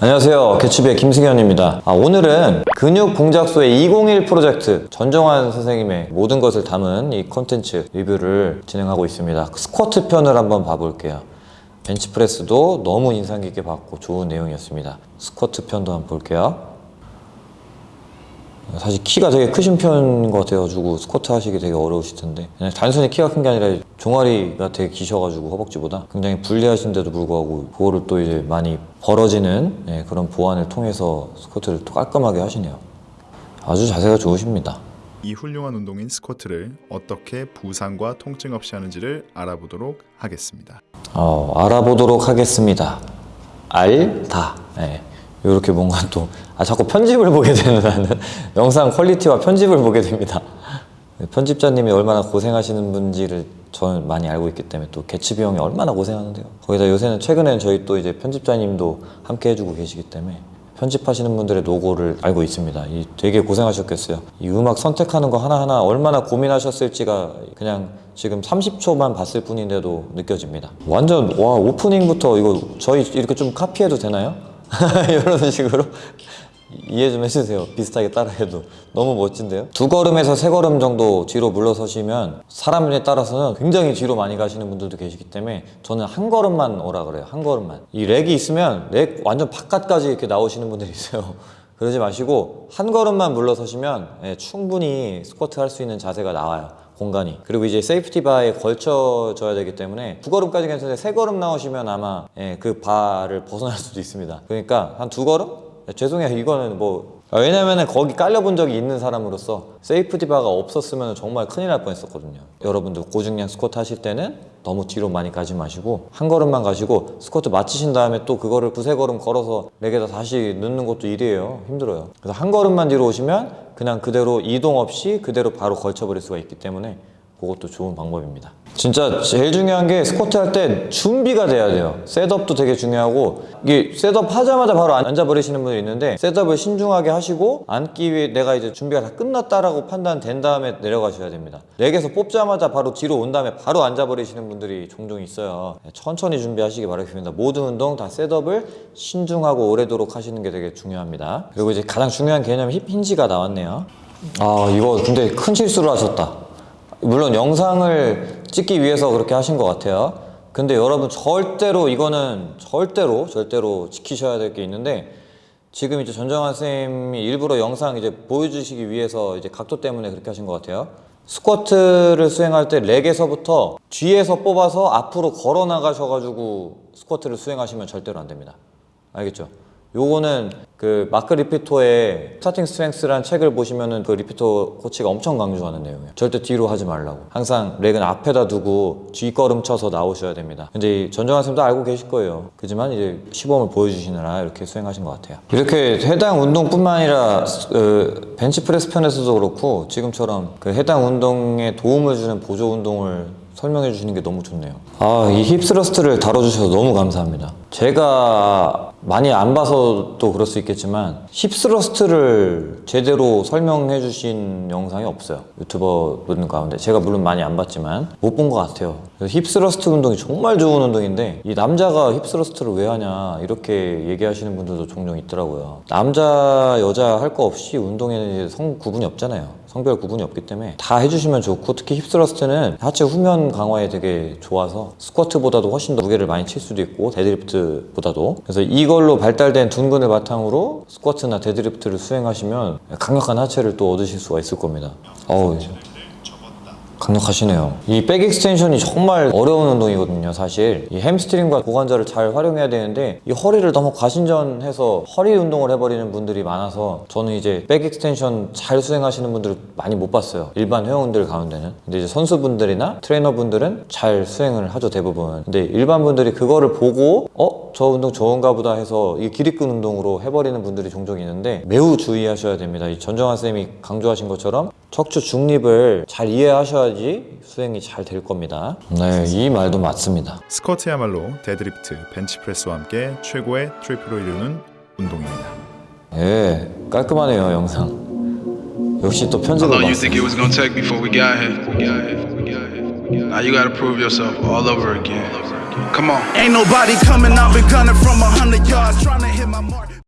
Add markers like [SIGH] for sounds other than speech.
안녕하세요. 개츠비의 김승현입니다. 아, 오늘은 근육 공작소의 201 프로젝트 전정환 선생님의 모든 것을 담은 이 콘텐츠 리뷰를 진행하고 있습니다. 스쿼트 편을 한번 봐볼게요. 벤치프레스도 너무 인상 깊게 봤고 좋은 내용이었습니다. 스쿼트 편도 한번 볼게요 사실 키가 되게 크신 편인 것 같아가지고 스쿼트 하시기 되게 어려우실 텐데. 그냥 단순히 키가 큰 게 아니라 종아리가 되게 기셔가지고 허벅지보다 굉장히 불리하신데도 불구하고 그거를 또 이제 많이 벌어지는 예, 그런 보완을 통해서 스쿼트를 또 깔끔하게 하시네요. 아주 자세가 좋으십니다. 이 훌륭한 운동인 스쿼트를 어떻게 부상과 통증 없이 하는지를 알아보도록 하겠습니다. 어, 알아보도록 하겠습니다. 알다. 예. 이렇게 뭔가 또 아, 자꾸 편집을 보게 되는 나는 [LAUGHS] 영상 퀄리티와 편집을 보게 됩니다. 편집자님이 얼마나 고생하시는 분지를 저는 많이 알고 있기 때문에 또 개츠비 형이 얼마나 고생하는데요. 거기다 요새는 최근에는 저희 또 이제 편집자님도 함께 해주고 계시기 때문에 편집하시는 분들의 노고를 알고 있습니다. 이 되게 고생하셨겠어요. 이 음악 선택하는 거 하나하나 얼마나 고민하셨을지가 그냥 지금 30초만 봤을 뿐인데도 느껴집니다. 완전 와 오프닝부터 이거 저희 이렇게 좀 카피해도 되나요? [LAUGHS] 이런 식으로 이해 좀 해주세요. 비슷하게 따라해도. 너무 멋진데요? 두 걸음에서 세 걸음 정도 뒤로 물러서시면 사람에 따라서는 굉장히 뒤로 많이 가시는 분들도 계시기 때문에 저는 한 걸음만 오라 그래요. 한 걸음만. 이 rack이 있으면 rack 완전 바깥까지 이렇게 나오시는 분들이 있어요 그러지 마시고 한 걸음만 물러서시면 예, 충분히 스쿼트 할 수 있는 자세가 나와요 공간이. 그리고 이제 safety bar에 걸쳐져야 되기 때문에 두 걸음까지 괜찮은데 세 걸음 나오시면 아마 예, 그 바를 벗어날 [LAUGHS] 수도 있습니다. 그러니까 한 두 걸음? 야, 죄송해요. 이거는 뭐 아, 왜냐면은 거기 깔려본 적이 있는 사람으로서 safety bar가 없었으면 정말 큰일 날 뻔했었거든요. 여러분들 고중량 스쿼트 하실 때는 너무 뒤로 많이 가지 마시고 한 걸음만 가시고 스쿼트 마치신 다음에 또 그거를 두세 걸음 걸어서 rack에다 다시 넣는 것도 일이에요. 힘들어요. 그래서 한 걸음만 뒤로 오시면 그냥 그대로 이동 없이 그대로 바로 걸쳐버릴 수가 있기 때문에 그것도 좋은 방법입니다. 진짜 제일 중요한 게 스쿼트 할 때 준비가 돼야 돼요. setup도 되게 중요하고 이게 setup 하자마자 바로 앉아버리시는 분들이 있는데 setup을 신중하게 하시고 앉기 위해 내가 이제 준비가 다 끝났다라고 판단된 다음에 내려가셔야 됩니다. rack에서 뽑자마자 바로 뒤로 온 다음에 바로 앉아버리시는 분들이 종종 있어요. 천천히 준비하시기 바라겠습니다. 모든 운동 다 setup을 신중하고 오래도록 하시는 게 되게 중요합니다. 그리고 이제 가장 중요한 개념 hip hinge가 나왔네요. 아 이거 근데 큰 실수를 하셨다 물론 영상을 찍기 위해서 그렇게 하신 것 같아요. 근데 여러분 절대로 이거는 절대로 절대로 지키셔야 될 게 있는데 지금 이제 전정환 선생님이 일부러 영상 이제 보여주시기 위해서 이제 각도 때문에 그렇게 하신 것 같아요. 스쿼트를 수행할 때 렉에서부터 뒤에서 뽑아서 앞으로 걸어 나가셔가지고 스쿼트를 수행하시면 절대로 안 됩니다. 알겠죠? 요거는 그 마크 리피토의 Starting Strength라는 책을 보시면은 그 리피토 코치가 엄청 강조하는 내용이에요. 절대 뒤로 하지 말라고. 항상 rack은 앞에다 두고 뒷걸음 쳐서 나오셔야 됩니다. 근데 이 전정환 쌤도 알고 계실 거예요. 그지만 이제 시범을 보여주시느라 이렇게 수행하신 것 같아요. 이렇게 해당 운동뿐만 아니라 그 벤치프레스 편에서도 그렇고 지금처럼 그 해당 운동에 도움을 주는 보조 운동을 설명해 주시는 게 너무 좋네요. 아이 hip thrust를 다뤄주셔서 너무 감사합니다 제가 많이 안 봐서 또 그럴 수 있겠지만 hip thrust를 제대로 설명해 주신 영상이 없어요. 유튜버 분들 가운데. 제가 물론 많이 안 봤지만 못 본 것 같아요. hip thrust 운동이 정말 좋은 운동인데 이 남자가 hip thrust를 왜 하냐 이렇게 얘기하시는 분들도 종종 있더라고요. 남자 여자 할 거 없이 운동에는 성 구분이 없잖아요 성별 구분이 없기 때문에 다 해주시면 좋고 특히 hip thrust는 하체 후면 강화에 되게 좋아서 스쿼트보다도 훨씬 더 무게를 많이 칠 수도 있고 데드리프트보다도. 그래서 이걸로 발달된 둔근을 바탕으로 스쿼트나 데드리프트를 수행하시면 강력한 하체를 또 얻으실 수가 있을 겁니다. 어우 강력하시네요. 이 back extension이 정말 어려운 운동이거든요 사실. 이 햄스트링과 고관절을 잘 활용해야 되는데 이 허리를 너무 과신전해서 허리 운동을 해버리는 분들이 많아서 저는 이제 back extension 잘 수행하시는 분들을 많이 못 봤어요. 일반 회원들 가운데는. 근데 이제 선수분들이나 트레이너분들은 잘 수행을 하죠 대부분. 근데 일반 분들이 그거를 보고 어? 저 운동 좋은가 보다 해서 이 기립근 운동으로 해버리는 분들이 종종 있는데 매우 주의하셔야 됩니다. 이 전정환 쌤이 강조하신 것처럼 척추 중립을 잘 이해하셔야지 수행이 잘 될 겁니다. 네 이 말도 맞습니다. 스쿼트야말로 데드리프트, 벤치프레스와 함께 최고의 트리플을 이루는 운동입니다. 예 깔끔하네요 영상. 역시 또 편집을 it